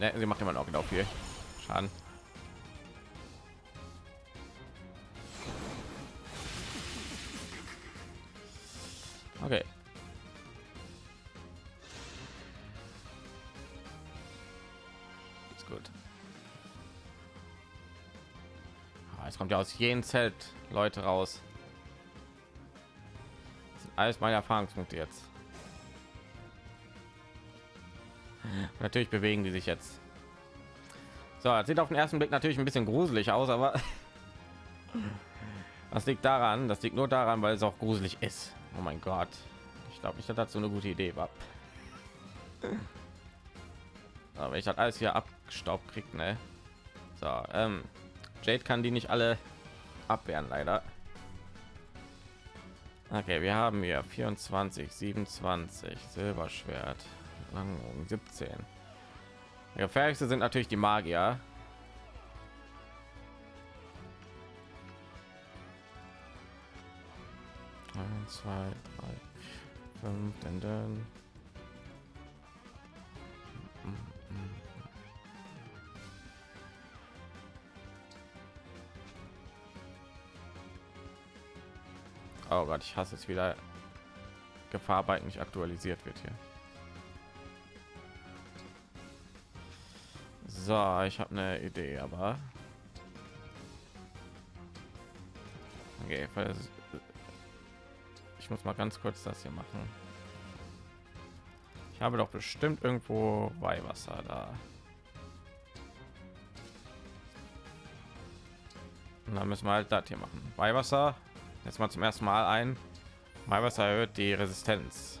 Ne, sie macht immer noch genau viel Schaden. Okay. Ist gut. Ah, Es kommt ja aus jedem Zelt Leute raus. Das sind alles meine Erfahrungspunkte jetzt. Natürlich bewegen die sich jetzt. So, das sieht auf den ersten Blick natürlich ein bisschen gruselig aus, aber das liegt daran, das liegt nur daran, weil es auch gruselig ist. Oh mein Gott, ich glaube dass das so eine gute Idee war. Aber ich das alles hier abgestaubt kriegt, ne? So, ähm, Jade kann die nicht alle abwehren, leider. Okay, wir haben hier 24, 27 Silberschwert, Langbogen 17. Gefährlichste sind natürlich die Magier. Eins, zwei, drei, fünf, denn dann. Oh Gott, ich hasse es wieder. Gefahrarbeit nicht aktualisiert wird hier. So, ich habe eine Idee, aber okay, ich muss mal ganz kurz das hier machen. Ich habe doch bestimmt irgendwo Weihwasser da. Und dann müssen wir halt das hier machen. Weihwasser. Jetzt mal zum ersten Mal ein. Weihwasser erhöht die Resistenz.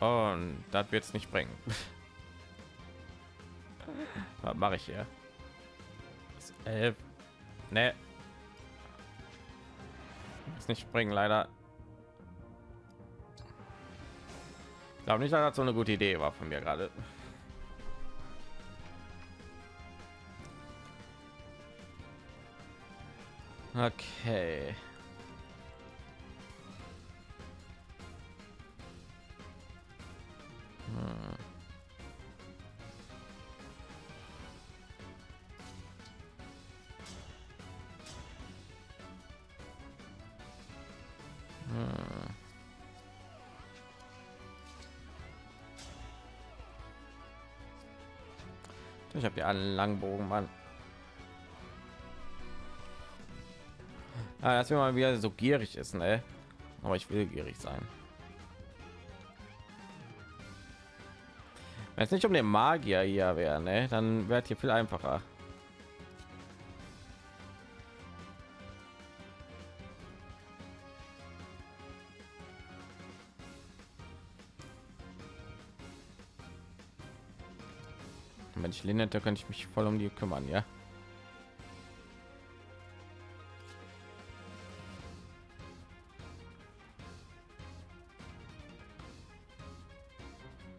Und das wird es nicht bringen. Mache ich hier? Ist elf. Ne. Ist nicht springen, leider. Ich glaube nicht, dass das so eine gute Idee war von mir gerade. Okay. Hm. Ja Langbogen, Mann. Ah, dass wir mal wieder so gierig ist, ne? Aber ich will gierig sein. Wenn es nicht um den Magier hier wäre, ne? Dann wäre hier viel einfacher. Und Wenn ich Lin hätte, könnte ich mich voll um die kümmern, ja.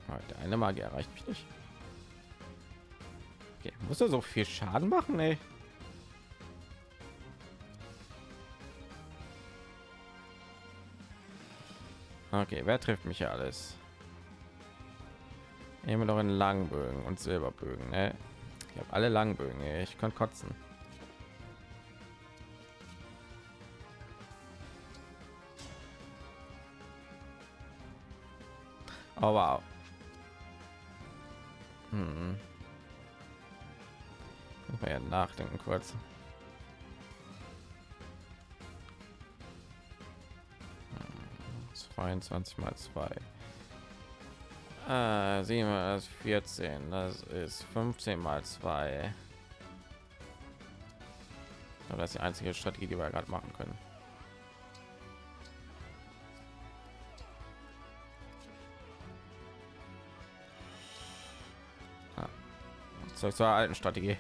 Ah, Der eine Magier erreicht mich nicht. Okay, muss er so viel Schaden machen, ey? Okay, wer trifft mich alles? Immer noch in Langbögen und Silberbögen, ne? Ich habe alle Langbögen, ey. ich kann kotzen. Oh wow. Hm. Muss ja nachdenken kurz. Hm, 22 mal 2. Äh, 7 mal 14, das ist 15 mal 2. Aber das ist die einzige Strategie, die wir gerade machen können. Ah. Zurück zur alten Strategie.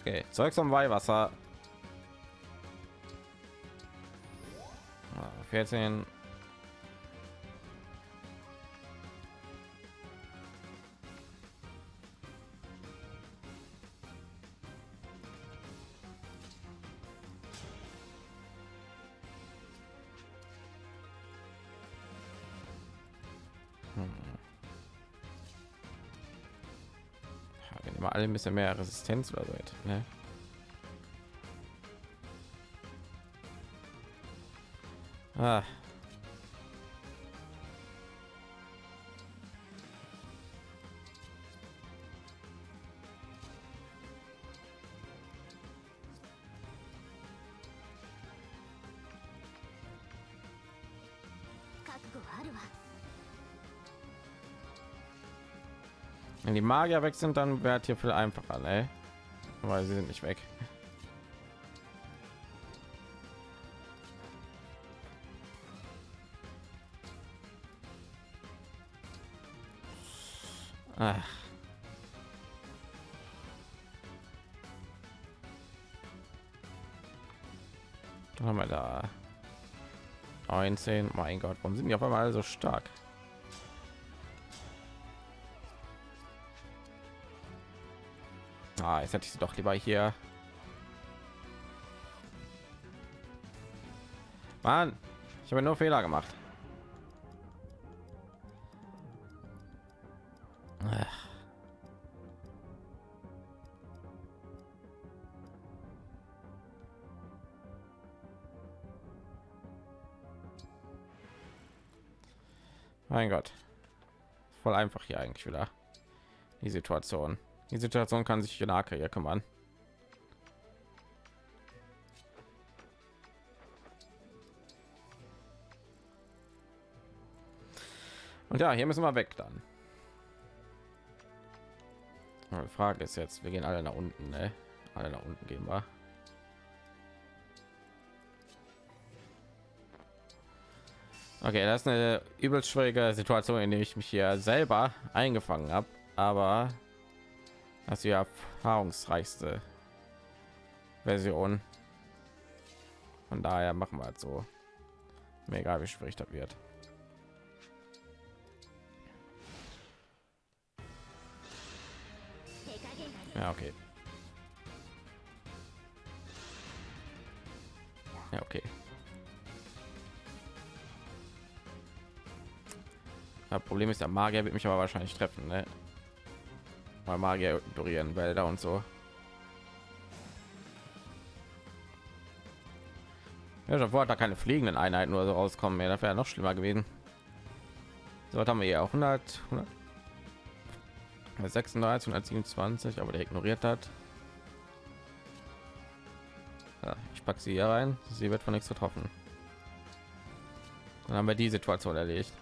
Okay, Zeug zum Weihwasser. 14. Hm. Immer alle ein bisschen mehr Resistenz oder so, ne? Ah. Wenn die Magier weg sind, dann wird hier viel einfacher, ne? Weil sie sind nicht weg. Ach. Haben wir da? 19. Mein Gott, warum sind die auf einmal so stark? Ah, jetzt hätte ich sie doch lieber hier. Mann, ich habe nur Fehler gemacht. Eigentlich wieder. Die Situation. Die Situation kann sich Janaka hier kümmern. Und ja, hier müssen wir weg dann. Die Frage ist jetzt, wir gehen alle nach unten, ne? Alle nach unten gehen wir. Okay, das ist eine übelst schwierige Situation, in der ich mich hier selber eingefangen habe, aber das ist die erfahrungsreichste Version. Von daher machen wir halt so. Mir egal, wie schwierig das wird. Ja, okay. Ja, okay. Das Problem ist, der Magier wird mich aber wahrscheinlich treffen, ne? Weil Magier ignorieren Wälder und so. Ja, schon da keine fliegenden Einheiten oder so rauskommen. Ja, das wäre noch schlimmer gewesen. So haben wir hier auch 100, 100 36 127, aber der ignoriert hat. Ja, ich packe sie hier rein. Sie wird von nichts getroffen. Dann haben wir die Situation erledigt.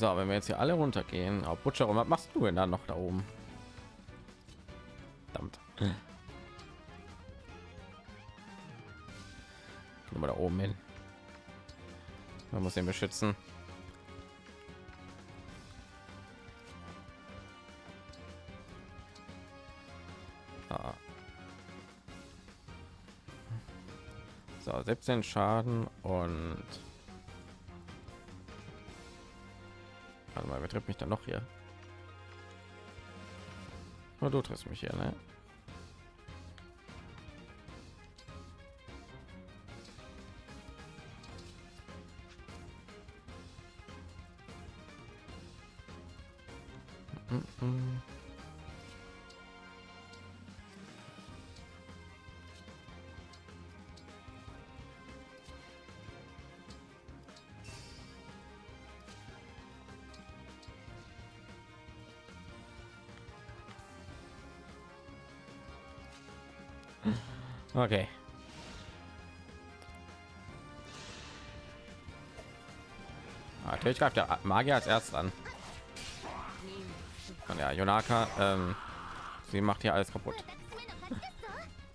So, wenn wir jetzt hier alle runtergehen, auf Butcher, was machst du denn dann noch da oben? Verdammt. Gehen wir da oben hin. Man muss ihn beschützen. Ah. So, 17 Schaden und trifft mich dann noch hier? Oh, du triffst mich hier, ne? Mm -mm. Okay. Ah, Natürlich greift der Magier als erstes an. Und ja, Jonaka, ähm, sie macht hier alles kaputt.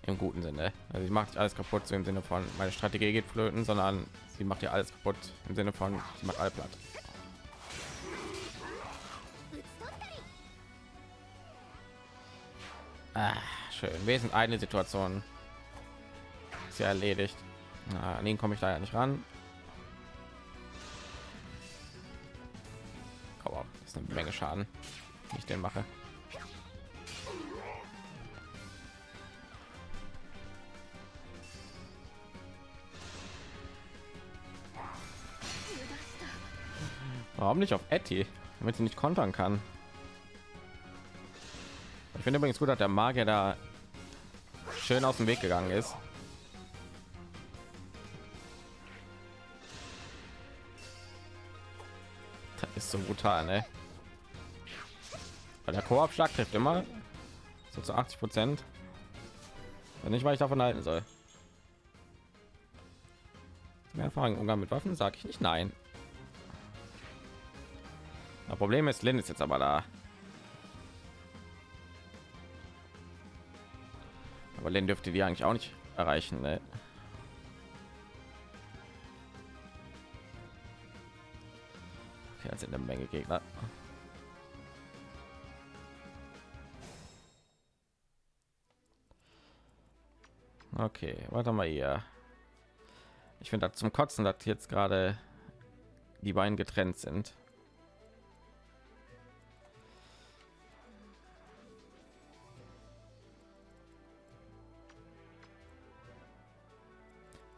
Im guten Sinne. Also sie macht alles kaputt, so im Sinne von meine Strategie geht flöten, sondern sie macht hier alles kaputt im Sinne von sie macht all platt. Ah, schön. Wir sind eine Situation. Ist ja erledigt. Na, an den komme ich leider nicht ran. Aber ist eine Menge Schaden, ich den mache. Warum nicht auf Etty, damit sie nicht kontern kann? Ich finde übrigens gut, dass der Magier da schön aus dem Weg gegangen ist. Ist so brutal, ne? Weil der Koop-Schlag trifft immer so zu 80 Prozent. Wenn nicht, weil ich davon halten soll. Mehr Erfahrung Umgang mit Waffen sage ich nicht nein. Das Problem ist, Lynn ist jetzt aber da. Aber Lynn dürfte die eigentlich auch nicht erreichen. Ne? Sind eine Menge Gegner. Okay, warte mal hier. Ich finde das zum Kotzen, dass jetzt gerade die beiden getrennt sind.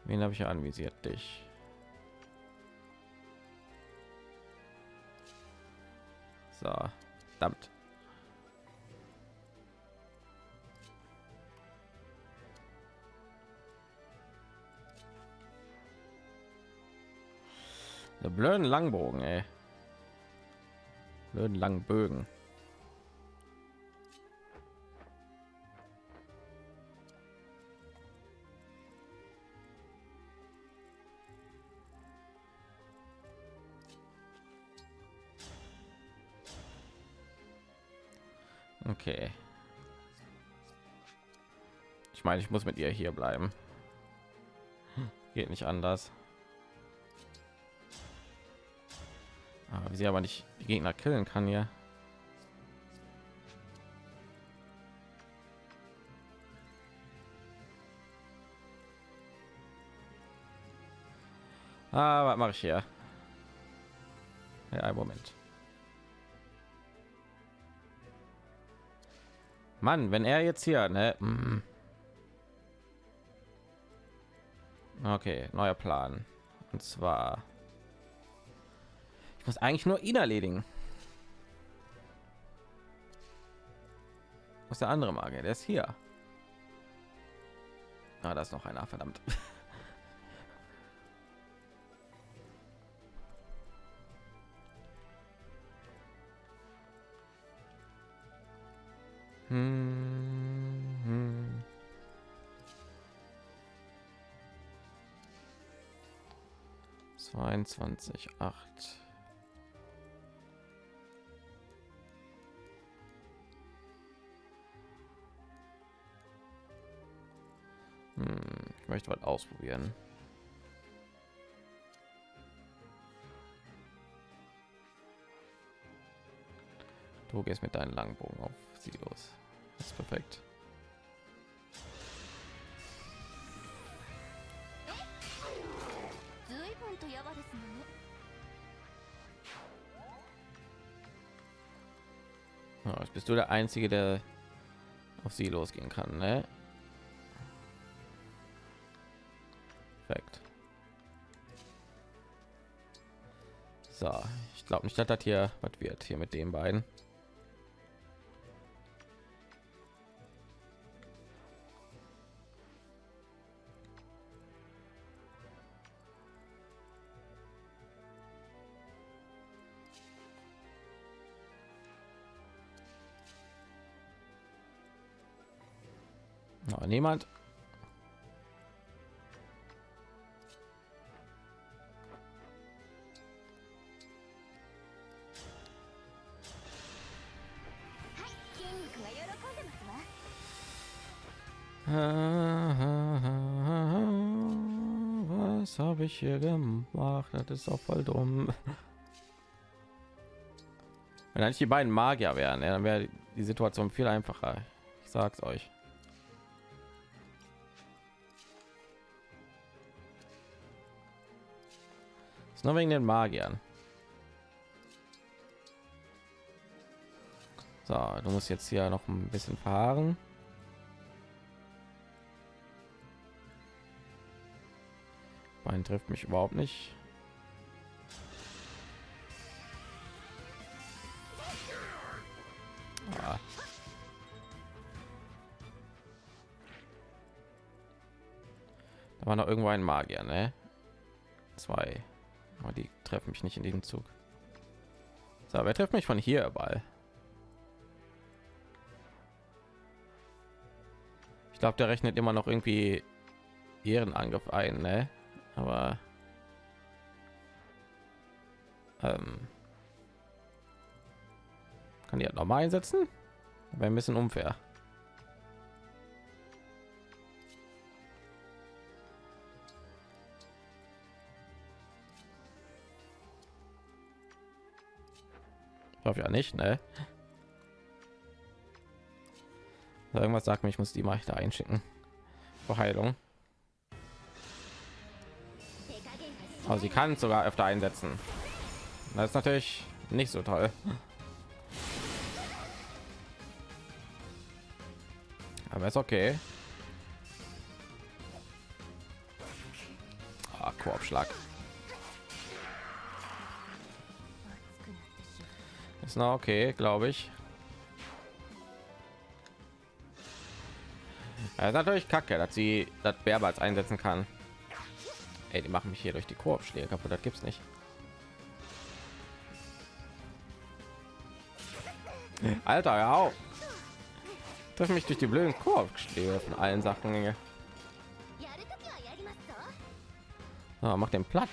Wen habe ich anvisiert? Dich. So, verdammt. Der blöden Langbogen, ey. Blöden langen Bögen. Meine, ich muss mit ihr hier bleiben. Geht nicht anders. Aber wie sie aber nicht die Gegner killen kann hier. Ah, was mache ich hier? Ja, ein Moment. Mann, wenn er jetzt hier, ne? Mm. Okay, neuer Plan. Und zwar ich muss eigentlich nur ihn erledigen. Was der andere Magier? Der ist hier. Ah, da ist noch einer, verdammt. Hm, 24, 8. Hm, ich möchte was ausprobieren. Du gehst mit deinen Langbogen auf Silos. Das ist perfekt. Du der Einzige, der auf sie losgehen kann, ne? Perfekt. So, ich glaube nicht, dass das hier was wird hier mit den beiden. Niemand. Was habe ich hier gemacht? Das ist auch voll dumm. Wenn eigentlich die beiden Magier wären, dann wäre die Situation viel einfacher. Ich sag's euch. Ist nur wegen den Magiern. So, du musst jetzt hier noch ein bisschen fahren. Mein trifft mich überhaupt nicht. Da war noch irgendwo ein Magier, ne? Zwei. Aber die treffen mich nicht in diesem Zug. So, wer trifft mich von hier Ball? Ich glaube, der rechnet immer noch irgendwie Ehrenangriff ein, ne? Aber ähm, kann die halt normal einsetzen? Wäre ein bisschen unfair. Hoffe ja nicht, ne? Irgendwas sagt mir, ich muss die mal da einschicken. Vor Heilung. Aber sie kann sogar öfter einsetzen. Das ist natürlich nicht so toll. Aber ist okay. Ah, Korbschlag. Ist noch okay, glaube ich. Ja, natürlich kacke, dass sie das Bärbalz einsetzen kann. Ey, die machen mich hier durch die Korbschläge kaputt. Das gibt's nicht. Alter, ja auch. Treffen mich durch die blöden Korbschläge von allen Sachen. Oh, mach den platt.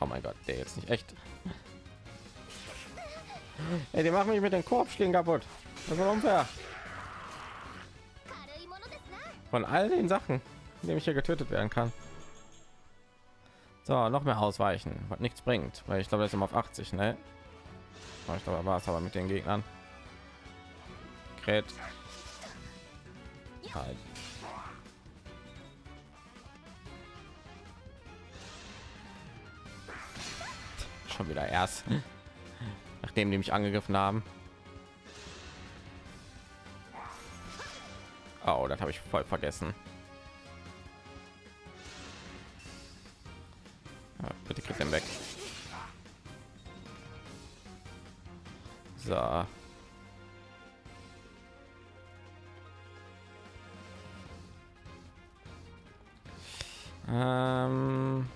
Oh mein Gott, der jetzt nicht echt. Ey, die machen mich mit den Korbschlägen kaputt. Das ist unfair. Von all den Sachen, indem ich hier getötet werden kann. So, noch mehr ausweichen, was nichts bringt, weil ich glaube, ist immer auf 80, ne? Ich glaube, war es aber mit den Gegnern. Gerät. Halt. Schon wieder erst, nachdem die mich angegriffen haben. Oh, das habe ich voll vergessen. Ja, bitte kriegt den weg. So. Ähm.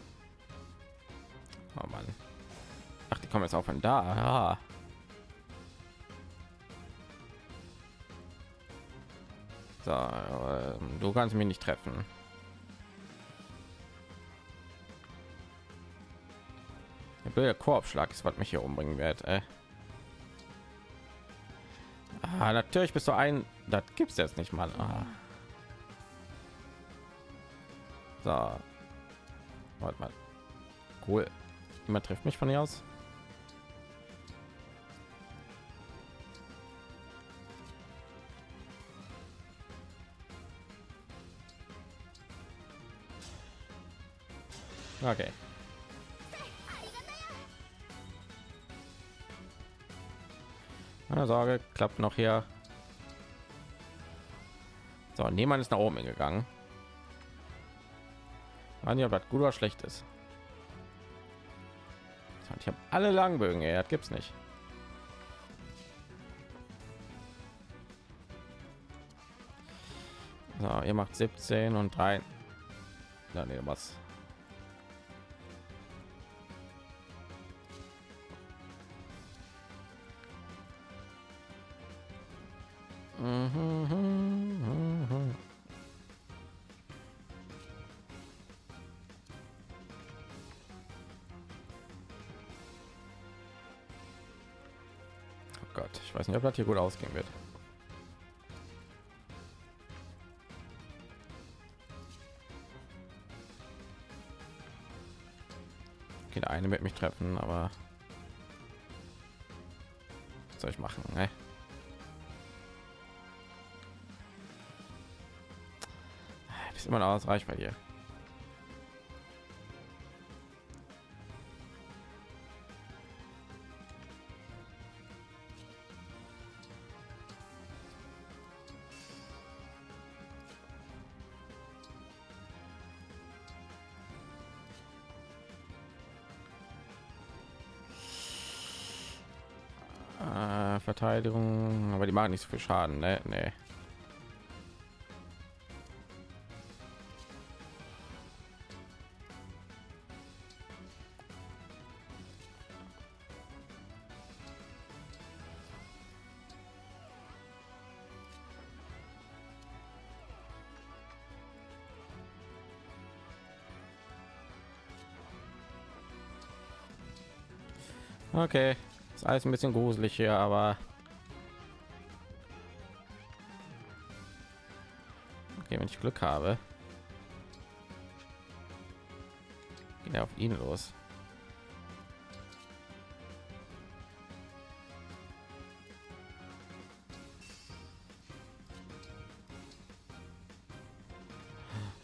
Oh Mann. Ach, die kommen jetzt auch von da. Ja. So, äh, du kannst mich nicht treffen. Der Korbschlag ist, was mich hier umbringen wird. Ey. Ah, natürlich bist du ein. Das gibt's jetzt nicht mal. Ah. So. Warte mal. Cool. Jemand trifft mich von hier aus. Okay. Keine Sorge, klappt noch hier. So, niemand ist nach oben gegangen. Wann ja, was gut oder schlecht ist. Ich habe alle Langbögen, das gibt's nicht. So, ihr macht 17 und 3. Ja, nee, was? der Blatt hier gut ausgehen wird. Okay, der eine wird mich treffen, aber was soll ich machen? Ne? Ah, Bist immer noch ausreichbar hier. Machen nicht so viel Schaden, ne? Nee. Okay, ist alles ein bisschen gruselig hier, aber ich Glück habe, geht er auf ihn los.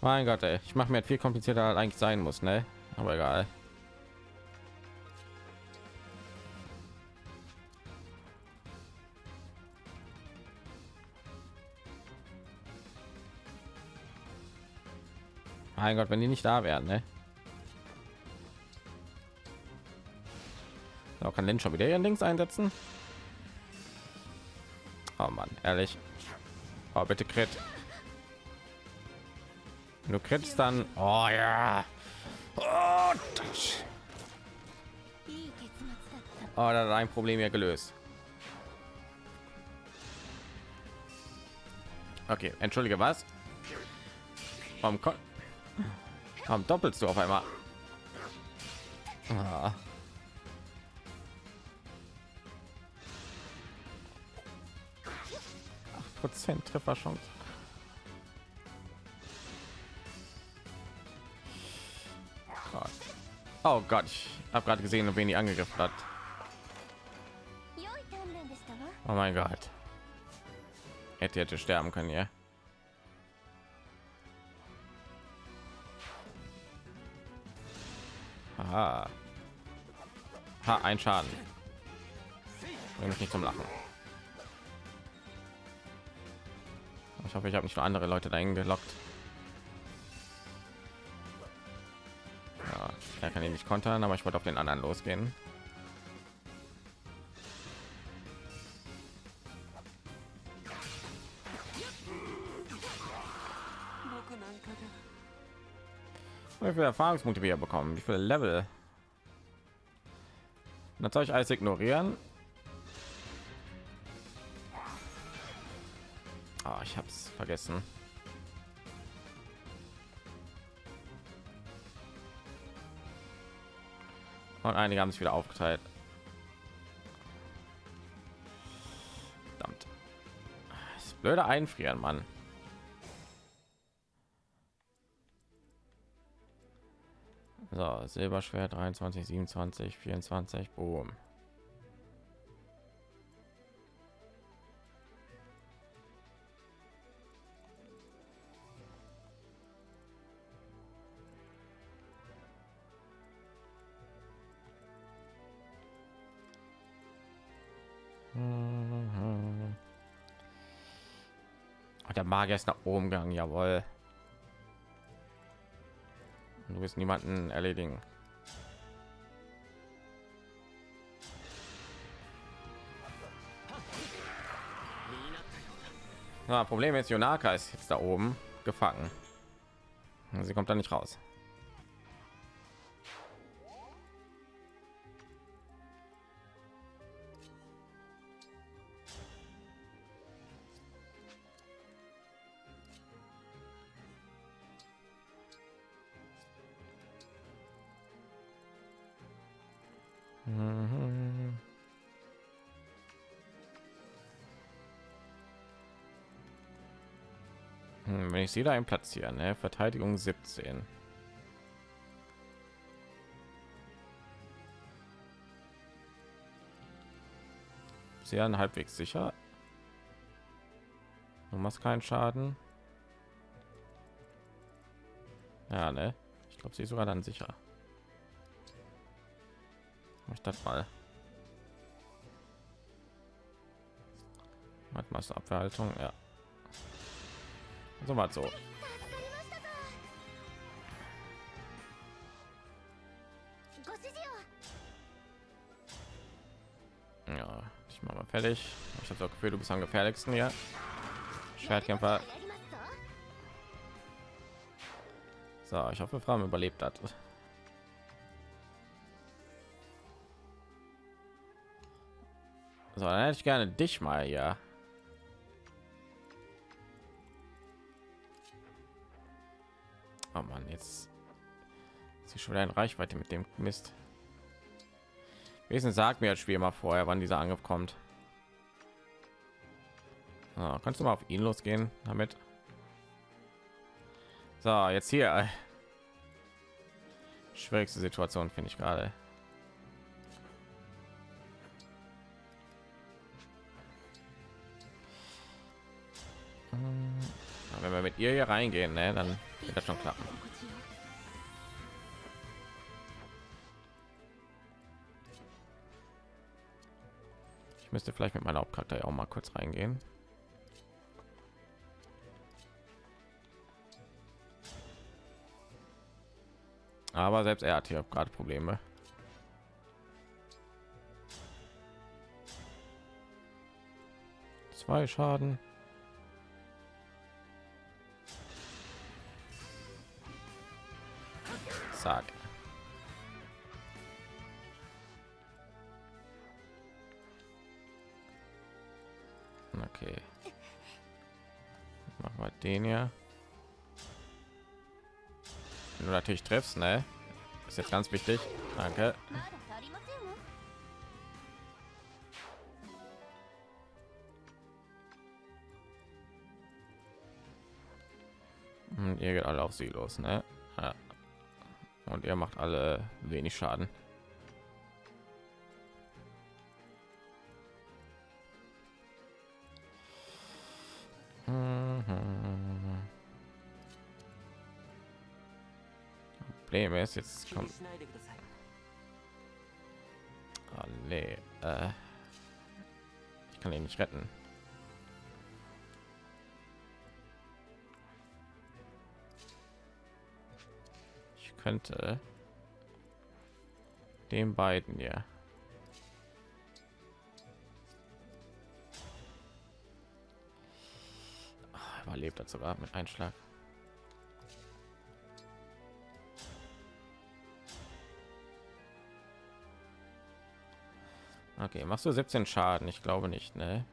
Mein Gott, ey. ich mache mir viel komplizierter als eigentlich sein muss, ne? Aber egal. Mein Gott, wenn die nicht da wären, ne? So, kann den schon wieder ihren Links einsetzen? Oh Mann, ehrlich. Oh, bitte Crit. Wenn du kriegst dann, oh ja. Oh. Oh, da hat ein Problem ja gelöst. Okay, entschuldige, was? Warum, kon warum doppelst du auf einmal? Ah. Prozent Trefferchance. Gott. Oh Gott, ich habe gerade gesehen, wen die angegriffen hat. Oh mein Gott. Hätte hätte sterben können, ja. Aha. Ha, ein Schaden. Bring mich nicht zum Lachen. Ich hoffe, ich habe nicht nur andere Leute dahin gelockt. Ja, er kann ihn nicht kontern, aber ich wollte auf den anderen losgehen. Viele Erfahrungspunkte wir bekommen? Wie viele Level? Natürlich alles ignorieren. Oh, ich habe es vergessen. Und einige haben sich wieder aufgeteilt. Verdammt. Das blöde Einfrieren, Mann. Silberschwert 23, 27, 24, boom. Mhm. Der Magier ist nach oben gegangen, jawohl. Du wirst niemanden erledigen. Na, Problem ist, Jonaka ist jetzt da oben gefangen. Sie kommt da nicht raus. Hm, Wenn ich sie da ein platzieren, ne? Verteidigung 17. Sehr halbwegs sicher. Du machst keinen Schaden. Ja, ne? Ich glaube, sie ist sogar dann sicher. Das mal. Manchmal ist Abwehrhaltung, ja. So mal so. Ja, ich mache mal fertig. Ich habe das Gefühl, du bist am gefährlichsten hier. Schwertkämpfer. So, ich hoffe, Frauen überlebt hat. So, dann hätte ich gerne dich mal ja. Oh Mann, jetzt ist schon wieder in Reichweite mit dem Mist. Wesen sagt mir das Spiel mal vorher, wann dieser Angriff kommt. So, kannst du mal auf ihn losgehen damit? So, jetzt hier. Schwierigste Situation finde ich gerade. Wenn wir mit ihr hier reingehen, ne, dann wird das schon klappen. Ich müsste vielleicht mit meiner Hauptcharakter auch mal kurz reingehen. Aber selbst er hat hier gerade Probleme. Zwei Schaden. Zack. Okay. Machen wir den ja. Wenn du natürlich triffst, ne? Ist jetzt ganz wichtig. Danke. Und ihr geht alle auf sie los, ne? Und ihr macht alle wenig Schaden. Problem ist jetzt kommt. Oh, nee. äh, ich kann ihn nicht retten. Könnte den beiden ja. Ah, überlebt er sogar mit Einschlag. Okay, machst du 17 Schaden? Ich glaube nicht? Ne,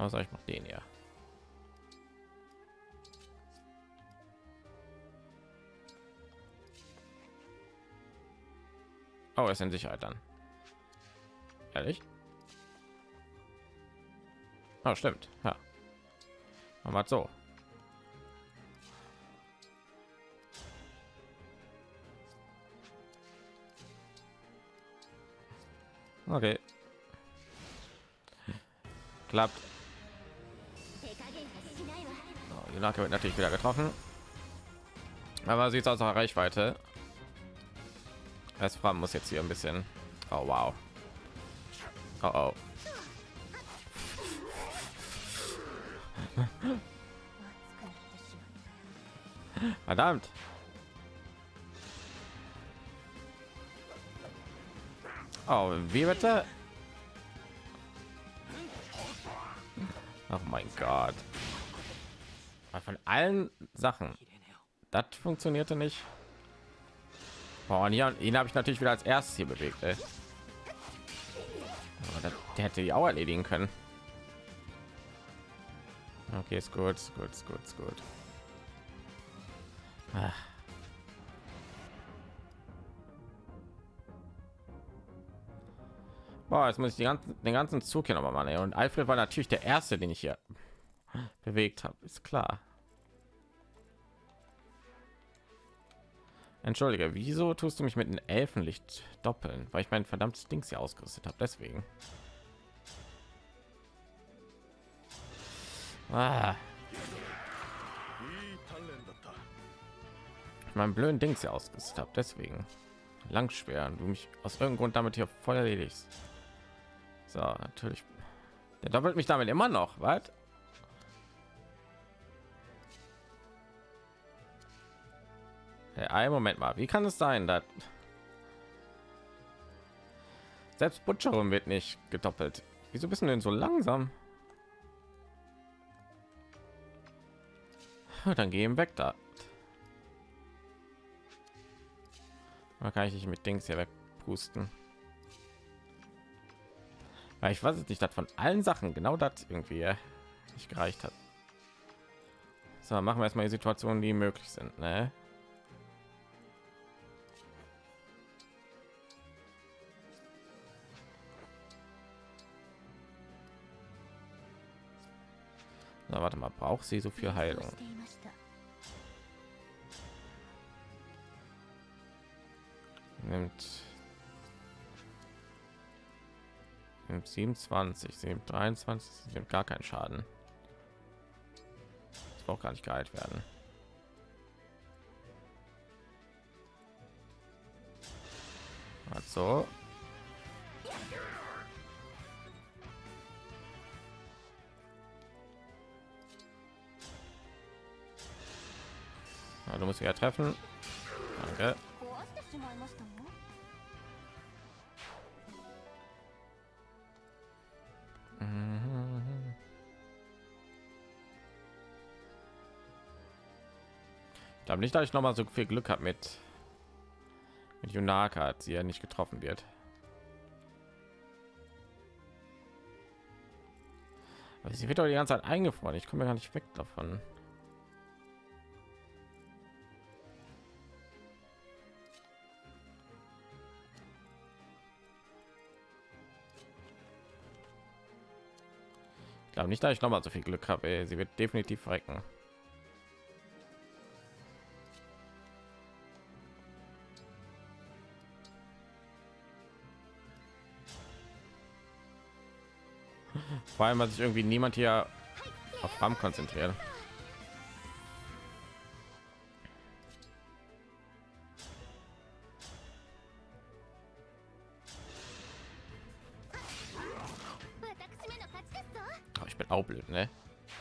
Was ich noch den ja. Oh, ist in Sicherheit dann. Ehrlich? Oh, stimmt. Ja. Aber so. Okay. Klappt. Die Lage wird natürlich wieder getroffen. Aber sieht aus nach Reichweite. Das muss jetzt hier ein bisschen. Oh wow. Oh oh. Verdammt. Oh, wie bitte? Oh mein Gott. Von allen Sachen. Das funktionierte nicht. Boah, und hier, ihn habe ich natürlich wieder als erstes hier bewegt. Ey. Aber das, der hätte die auch erledigen können. Okay, ist gut, ist gut, ist gut, ist gut. Ach. Boah, jetzt muss ich den ganzen, den ganzen Zug hier noch mal machen. Und Alfred war natürlich der erste, den ich hier bewegt habe, ist klar. Entschuldige, wieso tust du mich mit einem Elfenlicht doppeln? Weil ich mein verdammtes Dings hier ausgerüstet habe. Deswegen. Ah. mein blöden Dings hier ausgerüstet habe. Deswegen lang schwer und du mich aus irgendeinem Grund damit hier voll erledigst. So, natürlich. Der doppelt mich damit immer noch, was? Ein Moment mal, wie kann es sein, dass selbst Butcherum wird nicht gedoppelt? Wieso bist du denn so langsam? Dann gehen weg da. Man kann ich nicht mit Dings hier wegpusten. Weil ich weiß es nicht, dass von allen Sachen genau das irgendwie äh, nicht gereicht hat. So, machen wir erstmal die Situationen, die möglich sind. Ne? Na, warte mal, braucht sie so viel Heilung? Nimmt, nimmt 27, sie nimmt 23, sie nimmt gar keinen Schaden. Das braucht gar nicht geheilt werden. Also du musst ja treffen. Danke. Mhm. Ich glaube nicht, dass ich noch mal so viel Glück habe mit mit Junaka, als sie ja nicht getroffen wird. Sie wird doch die ganze Zeit eingefroren. Ich komme gar nicht weg davon. Glaube nicht, dass ich noch mal so viel Glück habe. Sie wird definitiv verrecken. Vor allem, weil sich irgendwie niemand hier auf Ram konzentriert. Auch blöd, ne?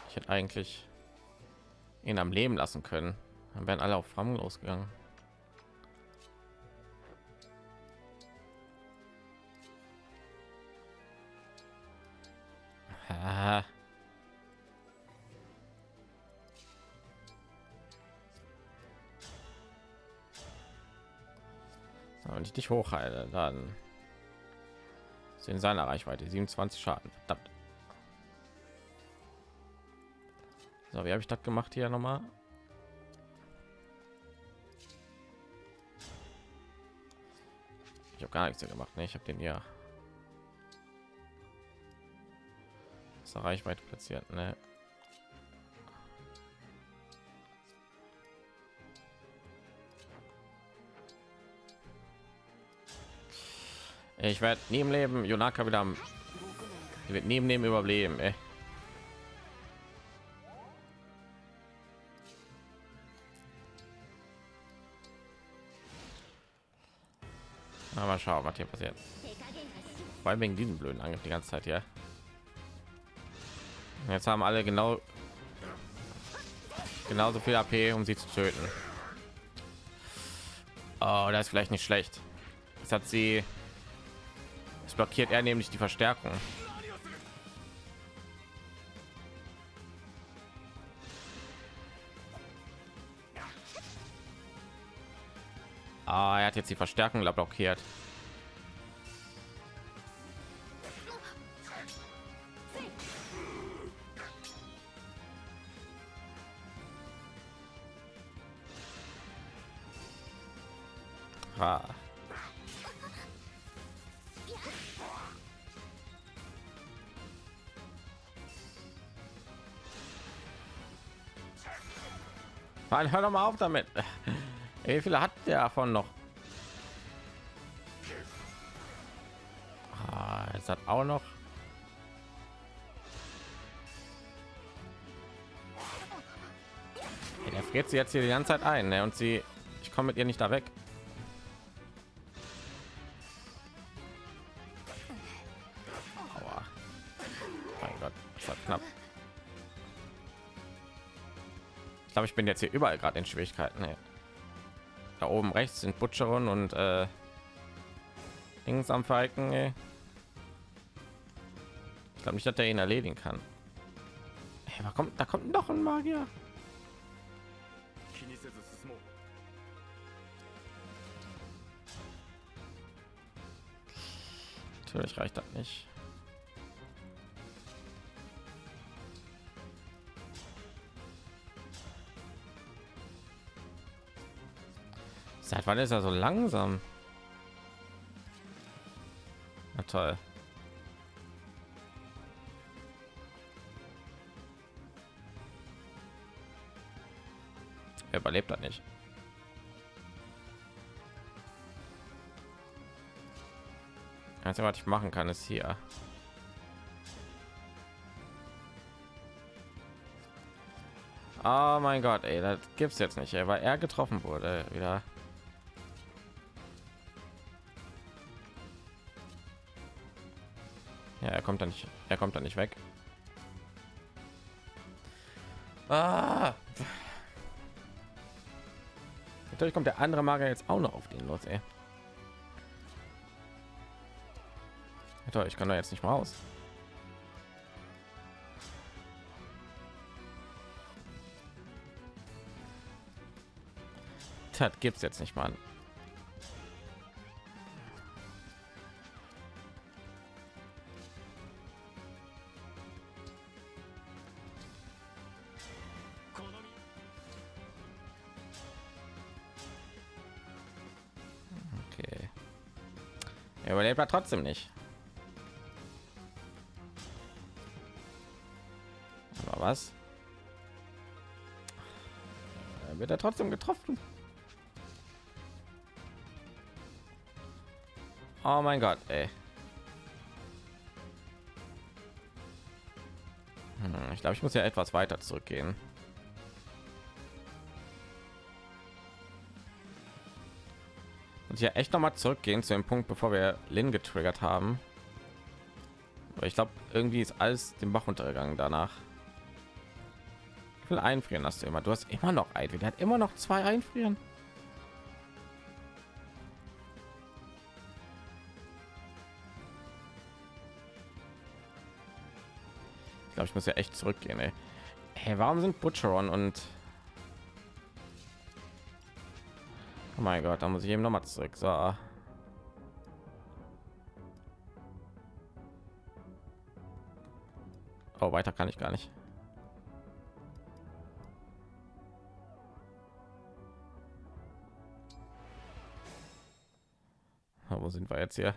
Ich hätte eigentlich ihn am Leben lassen können. Dann wären alle auf Fram losgegangen. Ah. wenn ich dich hochheile, dann sind seiner Reichweite 27 Schaden. Verdammt. So, wie habe ich das gemacht hier noch mal? Ich habe gar nichts gemacht. Ne? Ich habe den ja Reichweite platziert. Ne? Ich werde nie im Leben Jonaka wieder am wird neben dem überleben. Ey. Mal schauen, was hier passiert. Vor allem wegen diesen blöden Angriff die ganze Zeit hier. Jetzt haben alle genau genauso viel AP, um sie zu töten. Oh, das ist vielleicht nicht schlecht. Jetzt hat sie es blockiert er nämlich die Verstärkung. Jetzt die Verstärkung blockiert. Ah. Mann, hör doch mal auf damit. Wie viele hat der davon noch? Hat auch noch. Er friert sie jetzt hier die ganze Zeit ein ne? und sie, ich komme mit ihr nicht da weg. Aua. Mein Gott, das war knapp. Ich glaube, ich bin jetzt hier überall gerade in Schwierigkeiten. Ey. Da oben rechts sind Butcheron und äh, Dings am Falken. Ey. Ich glaube nicht, dass er ihn erledigen kann. Hey, da kommt, da kommt noch ein Magier. Natürlich reicht das nicht. Seit wann ist er so langsam? Na toll. Überlebt das nicht. Einzige, was ich machen kann, ist hier. Oh mein Gott, ey, das gibt's jetzt nicht, ey, weil er getroffen wurde wieder. Ja, er kommt dann nicht, er kommt dann nicht weg. Ah. Natürlich kommt der andere Mager jetzt auch noch auf den los, ey. Toll, ich kann da jetzt nicht mal raus. Das gibt's jetzt nicht mal. Er trotzdem nicht. Aber was? Äh, wird er trotzdem getroffen? Oh mein Gott, ey. Hm, ich glaube, ich muss ja etwas weiter zurückgehen. Ja echt noch mal zurückgehen zu dem Punkt, bevor wir Lin getriggert haben. Aber ich glaube, irgendwie ist alles dem Bach untergegangen danach. Wie viel einfrieren hast du immer? Du hast immer noch ein. Der hat immer noch zwei einfrieren. Ich glaube, ich muss ja echt zurückgehen. Ey. Hey, warum sind Butcheron und Oh mein Gott, da muss ich eben noch mal zurück. So. Oh, weiter kann ich gar nicht. Oh, wo sind wir jetzt hier?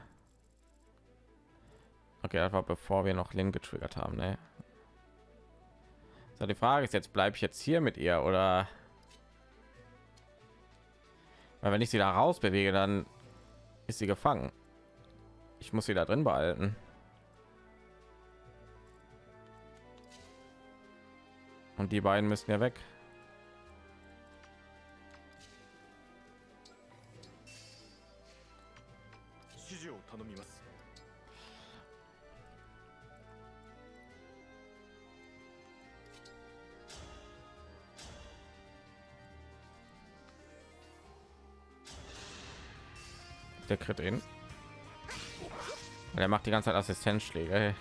Okay, war bevor wir noch Lin getriggert haben. Ne? So, die Frage ist jetzt, bleibe ich jetzt hier mit ihr oder weil wenn ich sie da raus bewege, dann ist sie gefangen. Ich muss sie da drin behalten. Und die beiden müssen ja weg. Crit ihn. Er macht die ganze Zeit Assistenzschläge.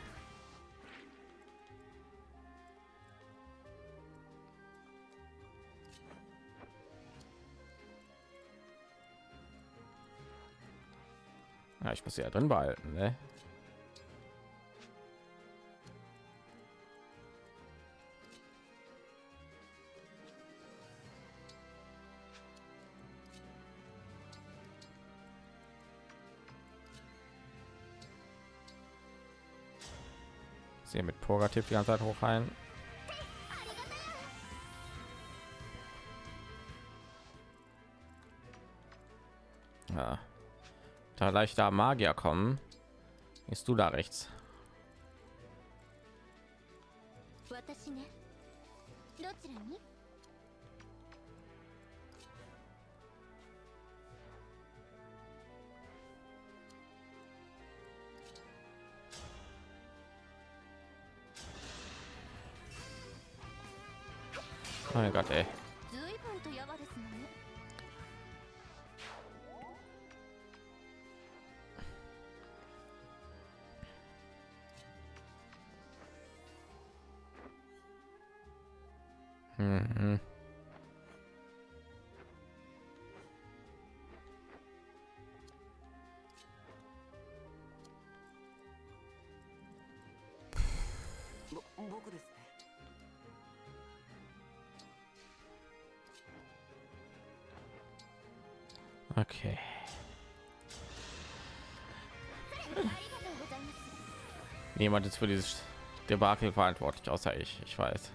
Ja, ich muss sie ja drin behalten, ne? Purgativ die ganze Zeit hoch ein. Ja. Da leichter Magier kommen, ist du da rechts. Niemand ist für dieses Debakel verantwortlich, außer ich. Ich weiß.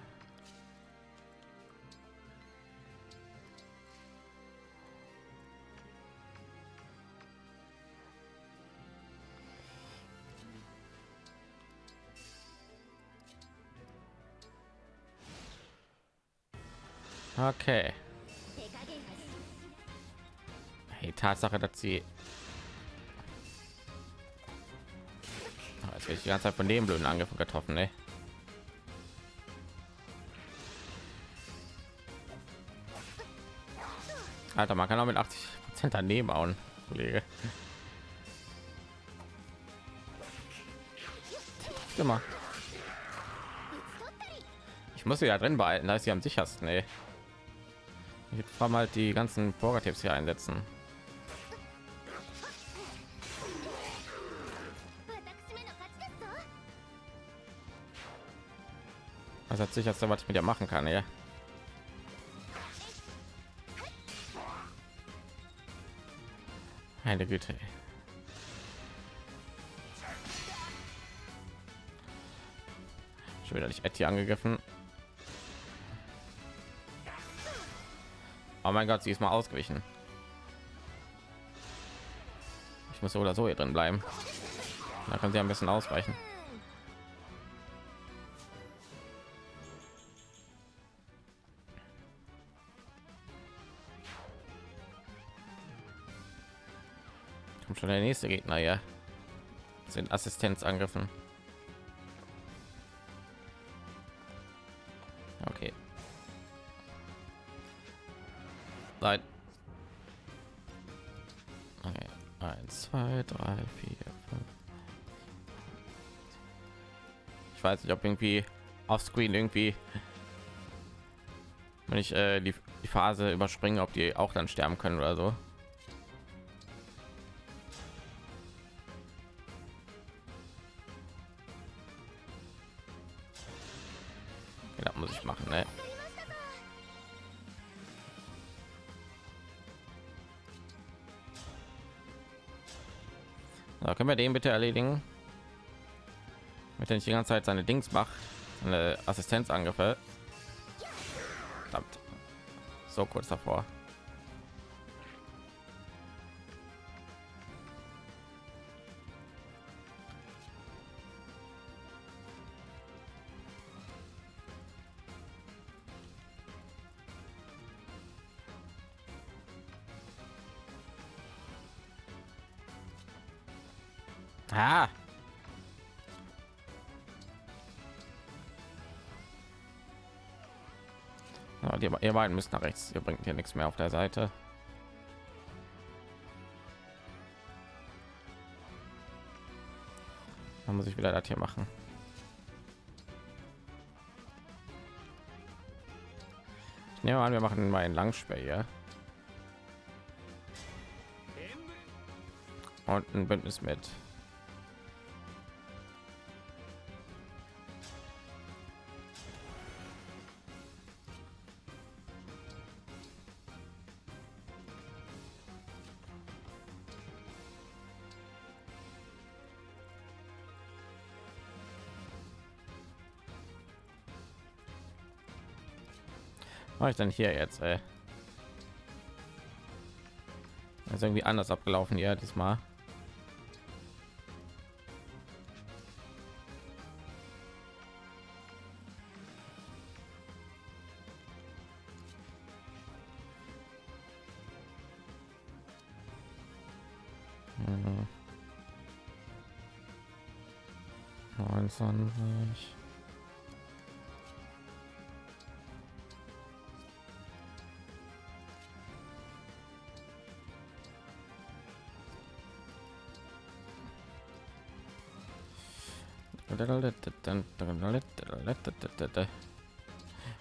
Okay. die Tatsache, dass sie ich die ganze Zeit von dem blöden Angriff getroffen, ne? Alter, man kann auch mit 80 Prozent daneben hauen, Kollege. Immer. Ich muss sie ja drin behalten, da ist sie am sichersten, ey. Ich vor allem halt die ganzen Burger-Tipps hier einsetzen. Das das sicherste, was ich mit ihr machen kann, ja. Meine Güte. Schon wieder nicht Etty angegriffen. Oh mein Gott, sie ist mal ausgewichen. Ich muss so oder so hier drin bleiben. Da kann sie ein bisschen ausweichen. Schon der nächste Gegner, ja. Sind Assistenzangriffen. Okay. Nein. Okay. Eins, zwei, drei, vier, fünf. Ich weiß nicht, ob irgendwie auf Screen irgendwie, wenn ich äh, die, die Phase überspringe, ob die auch dann sterben können oder so. So, können wir den bitte erledigen? Mit der ich die ganze Zeit seine Dings macht, seine Assistenzangriffe. Verdammt. So kurz davor. Beiden müsst nach rechts. Ihr bringt hier nichts mehr auf der Seite. Dann muss ich wieder das hier machen. Ich nehme an, wir machen mal ein Langspeer hier. Und ein Bündnis mit mache ich dann hier jetzt ey? ist irgendwie anders abgelaufen ja diesmal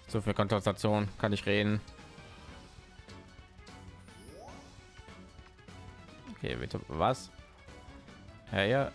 So viel Konzentration kann ich reden. Okay, bitte was? Ja, ja.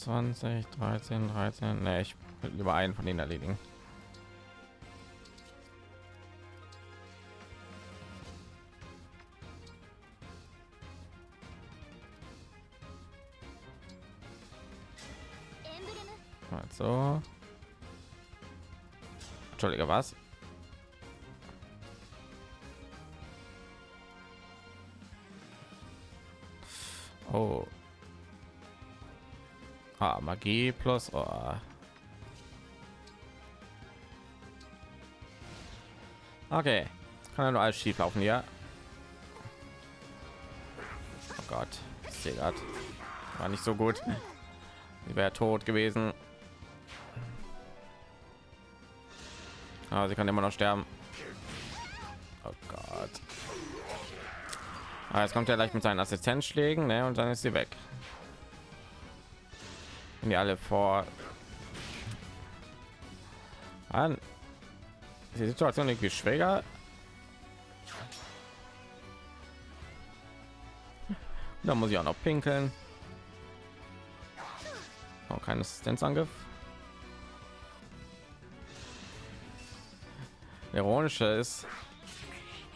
20, 13, 13. Ne, ich will lieber einen von denen erledigen. Mal so. Entschuldige, was? Ah, Magie plus. Oh. Okay. Kann ja nur alles schief laufen, ja. Oh Gott. Grad. War nicht so gut. Sie wäre tot gewesen. Aber sie kann immer noch sterben. Oh Gott. Ah, jetzt kommt er leicht mit seinen Assistenzschlägen, ne? Und dann ist sie weg. Die alle vor an die Situation irgendwie schwer. Da muss ich auch noch pinkeln. Oh, kein Assistenzangriff. Ironische ist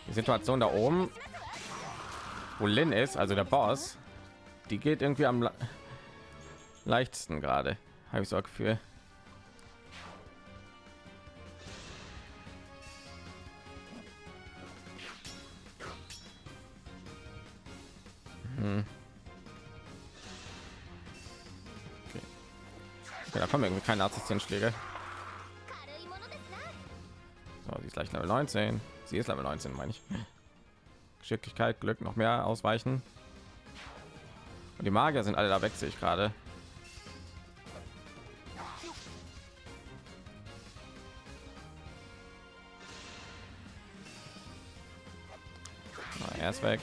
die Situation da oben, wo Lin ist, also der Boss, die geht irgendwie am leichtesten gerade habe ich so für hm. okay. ja, da kommen irgendwie keine assistenzschläge so, sie ist gleich level 19 sie ist level 19 meine ich. Geschicklichkeit glück noch mehr ausweichen. Und die magier sind alle da weg sehe ich gerade. Er ist weg.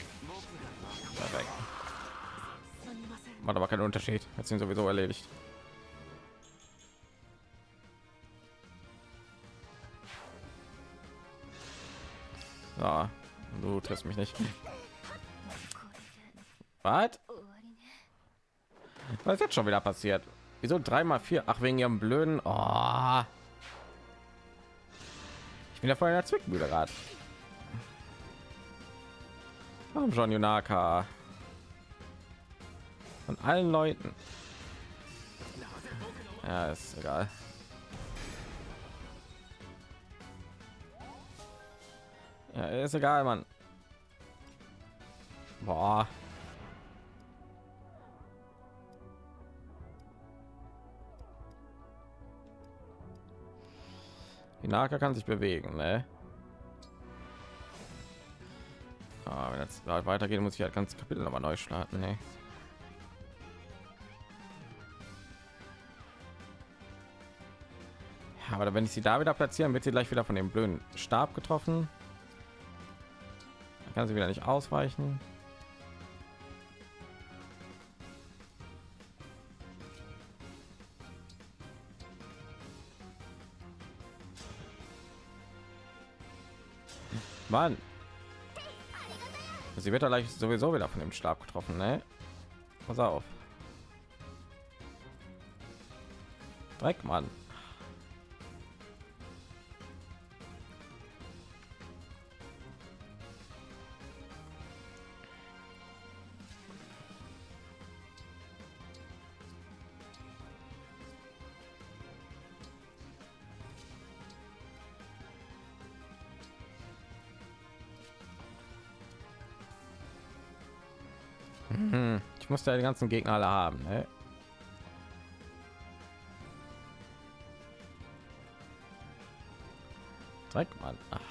Macht aber keinen Unterschied. Hat sind sowieso erledigt. Ah, du triffst mich nicht. Was? Was ist jetzt schon wieder passiert? Wieso dreimal vier? Ach wegen ihrem blöden. Oh. Ich bin ja vorher in der Zwickmühle gerade. Warum schon Yunaka? Von allen Leuten. Ja, ist egal. Ja, ist egal, Mann. Boah. Die Naka kann sich bewegen, ne? Ah, wenn jetzt weitergehen, muss ich halt ganz Kapitel aber neu starten, ne? Ja, aber wenn ich sie da wieder platzieren, wird sie gleich wieder von dem blöden Stab getroffen. Dann kann sie wieder nicht ausweichen. Mann. Sie wird gleich sowieso wieder von dem Stab getroffen, ne? Pass auf. Dreck, Mann. Muss ja die ganzen Gegner alle haben. Ne? Dreck, Mann. Ach.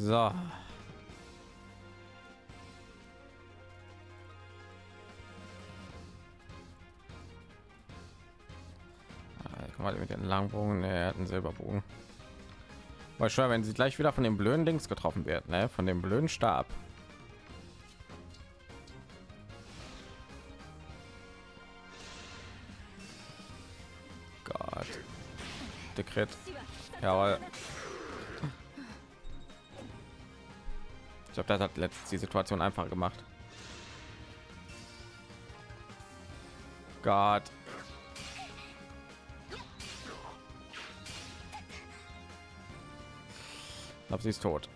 So. Ah, Guck mal mit den Langbogen, er hat einen Silberbogen. Mal schwer, wenn sie gleich wieder von dem blöden Dings getroffen wird, ne? Von dem blöden Stab. Gott. Dekret. Jawohl. Ich glaube, das hat letztens die Situation einfach gemacht. Gott. Glaube, sie ist tot.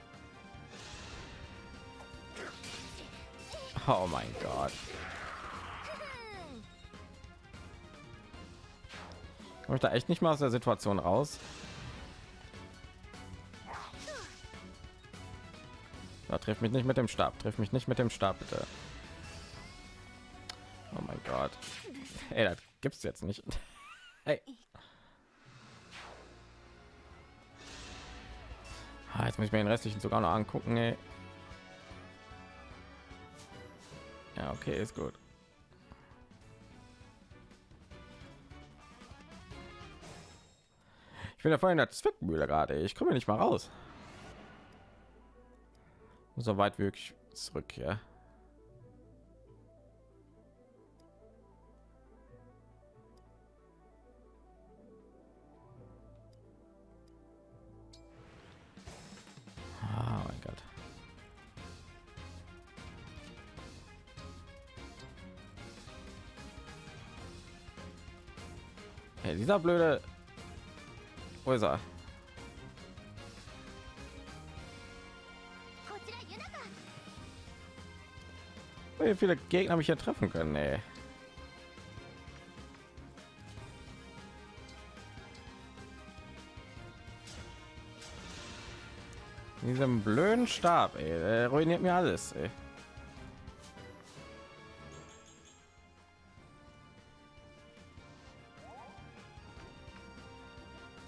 Oh mein Gott. Komme ich da echt nicht mal aus der Situation raus? Da trifft mich nicht mit dem Stab. Trifft mich nicht mit dem Stab, bitte. Oh mein Gott. Ey, das gibt's jetzt nicht. Muss ich mir den restlichen sogar noch angucken. Ey. Ja, okay, ist gut. Ich bin ja vorhin in der Zwickmühle gerade. Ich komme nicht mal raus. So weit wirklich zurück, ja. dieser blöde häuser wie viele gegner mich hier treffen können ey. In diesem blöden stab ey, ruiniert mir alles ey.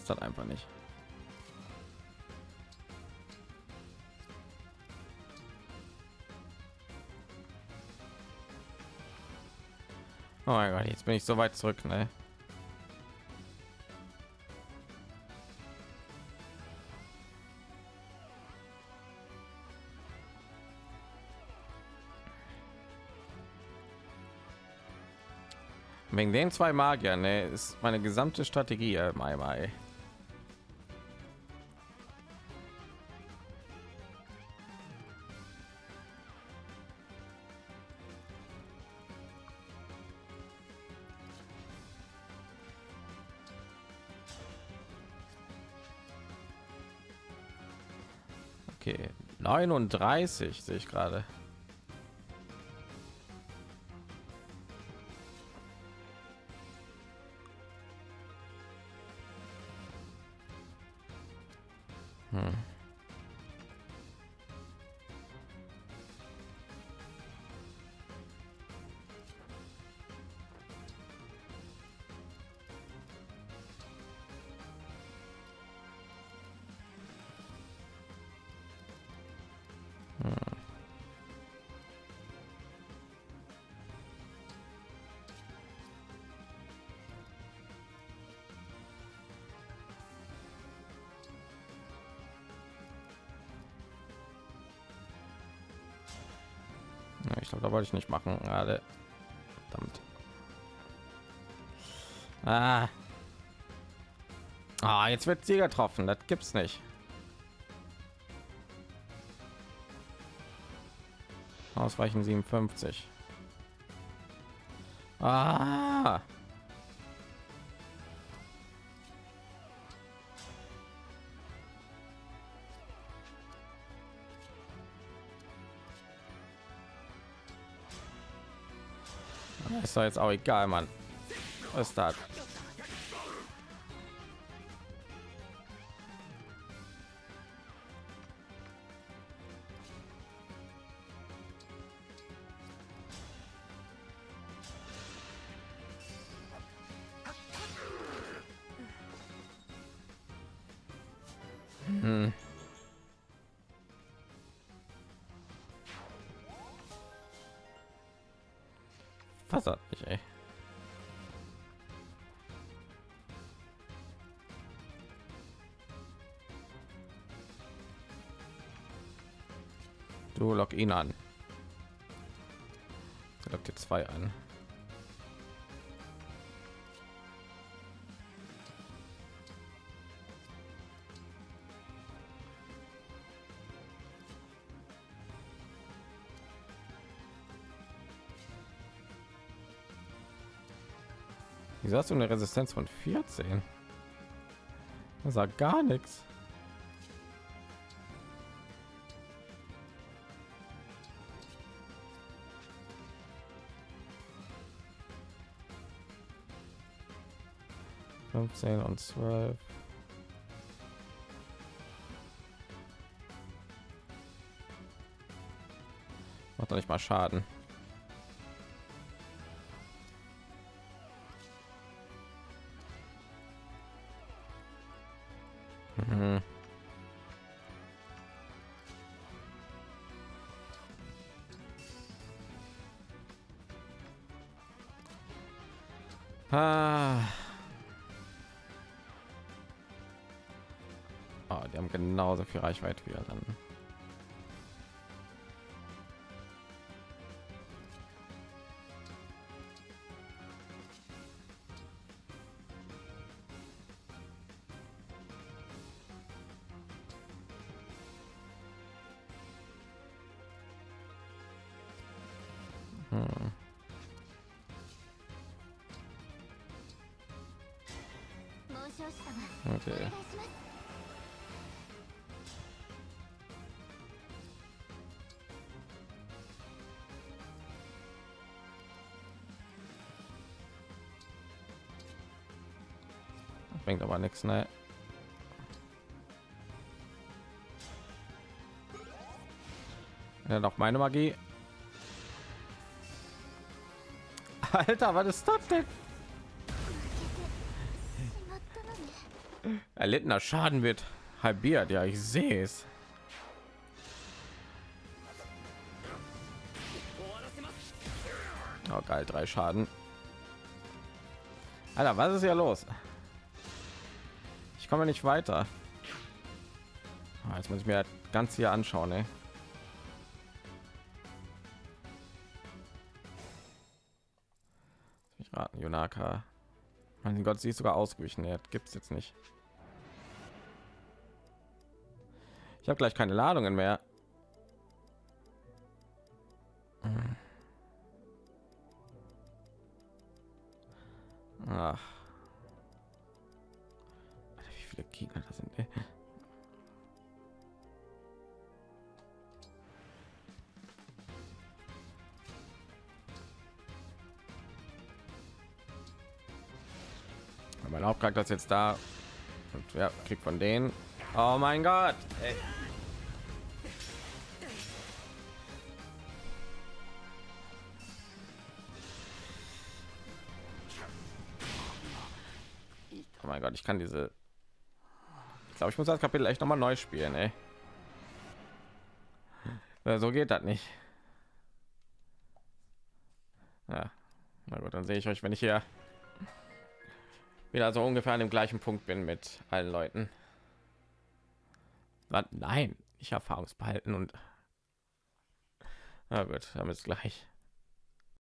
Ist das einfach nicht. Oh mein Gott, jetzt bin ich so weit zurück, ne? Wegen den zwei Magiern, ne, ist meine gesamte Strategie äh, Mai Mai. 39 sehe ich gerade. Hm. Ich glaube, da wollte ich nicht machen gerade. Verdammt. Ah. ah, jetzt wird sie getroffen. Das gibt's nicht. Ausweichen 57. Ah. Ist doch jetzt auch egal, Mann. Was ist das? Du lock ihn an. Lockt dir zwei an. Wieso hast du eine Resistenz von 14? Das sagt gar nichts. Fünfzehn und zwölf. Macht doch nicht mal Schaden. Viel Reichweite wie er dann. aber nichts ne? Ja noch meine magie. Alter was ist das denn? Erlittener schaden wird halbiert. Ja ich sehe es. Oh geil drei schaden. Alter, was ist ja los? Ich komme nicht weiter. Ah, Jetzt muss ich mir das ganz hier anschauen, ey. Ich raten, Junaka. Mein Gott, sie ist sogar ausgewichen. Nee, das gibt's jetzt nicht. Ich habe gleich keine Ladungen mehr. Mein Hauptcharakter ist jetzt da und ja, kriegt von denen. Oh mein Gott! Ey. Oh mein Gott, ich kann diese. Ich glaube, ich muss das Kapitel echt noch mal neu spielen, ey. So geht das nicht. Ja, na gut, dann sehe ich euch, wenn ich hier wieder so ungefähr an dem gleichen Punkt bin mit allen Leuten. Nein, ich Erfahrungsbehalten und Na gut, es gleich.